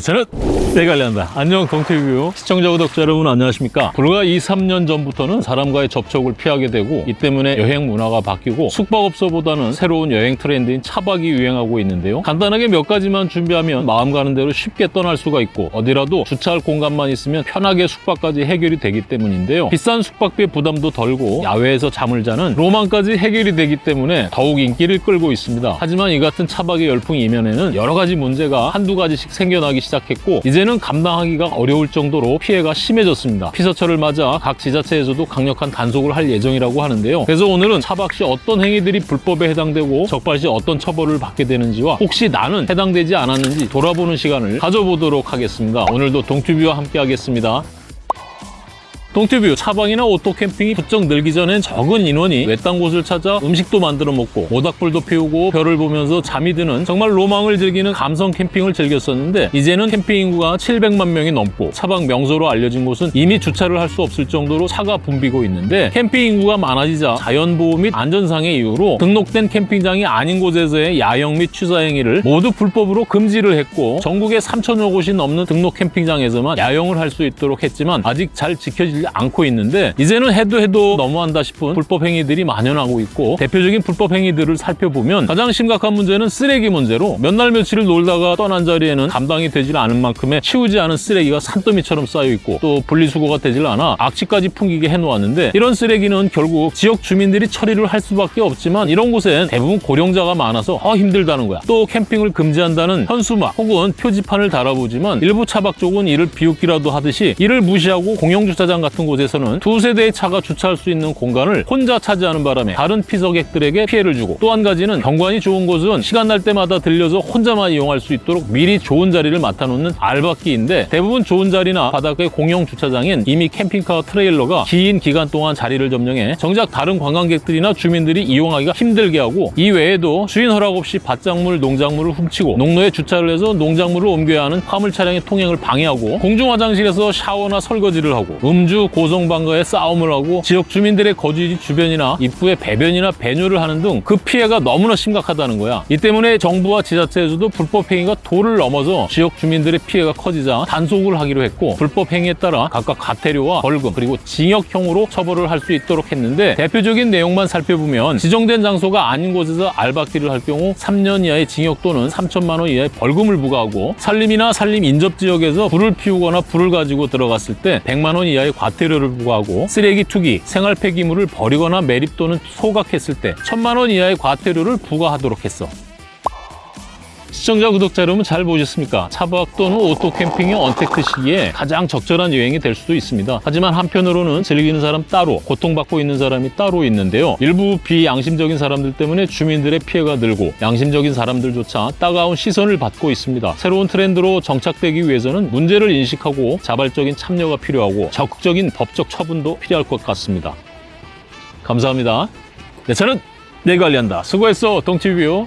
저는 내가 관리한다. 안녕 동티뷰 시청자 구독자 여러분 안녕하십니까? 불과 2, 3년 전부터는 사람과의 접촉을 피하게 되고 이 때문에 여행 문화가 바뀌고 숙박업소보다는 새로운 여행 트렌드인 차박이 유행하고 있는데요. 간단하게 몇 가지만 준비하면 마음 가는 대로 쉽게 떠날 수가 있고 어디라도 주차할 공간만 있으면 편하게 숙박까지 해결이 되기 때문인데요. 비싼 숙박비 부담도 덜고 야외에서 잠을 자는 로망까지 해결이 되기 때문에 더욱 인기를 끌고 있습니다. 하지만 이 같은 차박의 열풍 이면에는 여러 가지 문제가 한두 가지씩 생겨나기 시작 했고 이제는 감당하기가 어려울 정도로 피해가 심해졌습니다. 피서철을 맞아 각 지자체에서도 강력한 단속을 할 예정이라고 하는데요. 그래서 오늘은 차박 시 어떤 행위들이 불법에 해당되고 적발 시 어떤 처벌을 받게 되는지와 혹시 나는 해당되지 않았는지 돌아보는 시간을 가져보도록 하겠습니다. 오늘도 동튜브와 함께 하겠습니다. 동튜브 차박이나 오토 캠핑이 부쩍 늘기 전엔 적은 인원이 외딴 곳을 찾아 음식도 만들어 먹고 모닥불도 피우고 별을 보면서 잠이 드는 정말 로망을 즐기는 감성 캠핑을 즐겼었는데 이제는 캠핑 인구가 700만 명이 넘고 차박 명소로 알려진 곳은 이미 주차를 할 수 없을 정도로 차가 붐비고 있는데 캠핑 인구가 많아지자 자연보호 및 안전상의 이유로 등록된 캠핑장이 아닌 곳에서의 야영 및 취사 행위를 모두 불법으로 금지를 했고 전국에 3천여 곳이 넘는 등록 캠핑장에서만 야영을 할 수 있도록 했지만 아직 잘 지켜지지 않고 있는데 이제는 해도 해도 너무한다 싶은 불법 행위들이 만연하고 있고 대표적인 불법 행위들을 살펴보면 가장 심각한 문제는 쓰레기 문제로 몇 날 며칠을 놀다가 떠난 자리에는 감당이 되질 않은 만큼의 치우지 않은 쓰레기가 산더미처럼 쌓여 있고 또 분리수거가 되질 않아 악취까지 풍기게 해놓았는데 이런 쓰레기는 결국 지역 주민들이 처리를 할 수밖에 없지만 이런 곳엔 대부분 고령자가 많아서 아 힘들다는 거야. 또 캠핑을 금지한다는 현수막 혹은 표지판을 달아보지만 일부 차박 쪽은 이를 비웃기라도 하듯이 이를 무시하고 공영주차장 같은 곳에서는 두 세 대의 차가 주차할 수 있는 공간을 혼자 차지하는 바람에 다른 피서객들에게 피해를 주고 또 한 가지는 경관이 좋은 곳은 시간 날 때마다 들려서 혼자만 이용할 수 있도록 미리 좋은 자리를 맡아놓는 알바끼인데 대부분 좋은 자리나 바닷가의 공영 주차장엔 이미 캠핑카 트레일러가 긴 기간 동안 자리를 점령해 정작 다른 관광객들이나 주민들이 이용하기가 힘들게 하고 이 외에도 주인 허락 없이 밭작물, 농작물을 훔치고 농로에 주차를 해서 농작물을 옮겨야 하는 화물 차량의 통행을 방해하고 공중 화장실에서 샤워나 설거지를 하고 음주, 고성방가에 싸움을 하고 지역 주민들의 거주지 주변이나 입구에 배변이나 배뇨를 하는 등 그 피해가 너무나 심각하다는 거야. 이 때문에 정부와 지자체에서도 불법 행위가 도를 넘어서 지역 주민들의 피해가 커지자 단속을 하기로 했고 불법 행위에 따라 각각 과태료와 벌금 그리고 징역형으로 처벌을 할 수 있도록 했는데 대표적인 내용만 살펴보면 지정된 장소가 아닌 곳에서 알바끼를 할 경우 3년 이하의 징역 또는 3천만 원 이하의 벌금을 부과하고 산림이나 산림 인접 지역에서 불을 피우거나 불을 가지고 들어갔을 때 100만 원 이하의 과 태료를 부과하고 쓰레기 투기, 생활 폐기물을 버리거나 매립 또는 소각했을 때 1천만 원 이하의 과태료를 부과하도록 했어. 시청자, 구독자 여러분 잘 보셨습니까? 차박 또는 오토 캠핑의 언택트 시기에 가장 적절한 여행이 될 수도 있습니다. 하지만 한편으로는 즐기는 사람 따로, 고통받고 있는 사람이 따로 있는데요. 일부 비양심적인 사람들 때문에 주민들의 피해가 늘고 양심적인 사람들조차 따가운 시선을 받고 있습니다. 새로운 트렌드로 정착되기 위해서는 문제를 인식하고 자발적인 참여가 필요하고 적극적인 법적 처분도 필요할 것 같습니다. 감사합니다. 네, 내 관리한다. 수고했어, 동티뷰.